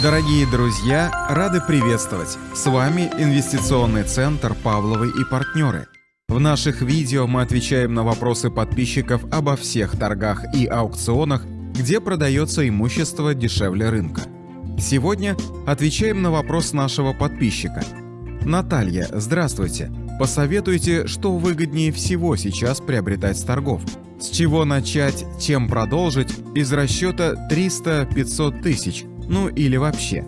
Дорогие друзья, рады приветствовать! С вами Инвестиционный центр «Павловы и партнеры». В наших видео мы отвечаем на вопросы подписчиков обо всех торгах и аукционах, где продается имущество дешевле рынка. Сегодня отвечаем на вопрос нашего подписчика. Наталья, здравствуйте. Посоветуйте, что выгоднее всего сейчас приобретать с торгов. С чего начать, чем продолжить из расчета 300-500 тысяч – ну или вообще.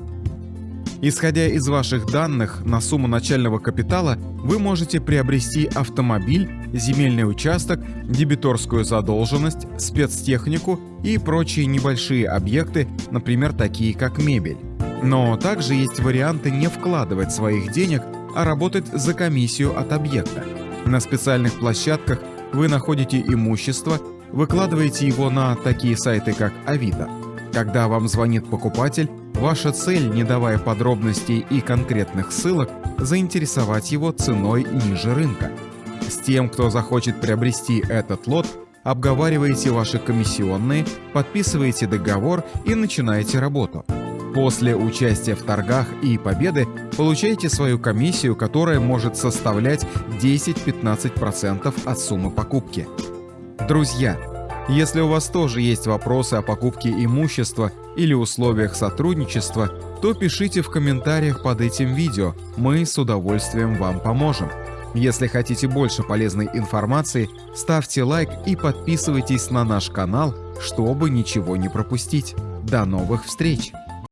Исходя из ваших данных на сумму начального капитала, вы можете приобрести автомобиль, земельный участок, дебиторскую задолженность, спецтехнику и прочие небольшие объекты, например, такие как мебель. Но также есть варианты не вкладывать своих денег, а работать за комиссию от объекта. На специальных площадках вы находите имущество, выкладываете его на такие сайты, как Авито. Когда вам звонит покупатель, ваша цель, не давая подробностей и конкретных ссылок, заинтересовать его ценой ниже рынка. С тем, кто захочет приобрести этот лот, обговариваете ваши комиссионные, подписываете договор и начинаете работу. После участия в торгах и победы получаете свою комиссию, которая может составлять 10-15% от суммы покупки. Друзья, если у вас тоже есть вопросы о покупке имущества или условиях сотрудничества, то пишите в комментариях под этим видео, мы с удовольствием вам поможем. Если хотите больше полезной информации, ставьте лайк и подписывайтесь на наш канал, чтобы ничего не пропустить. До новых встреч!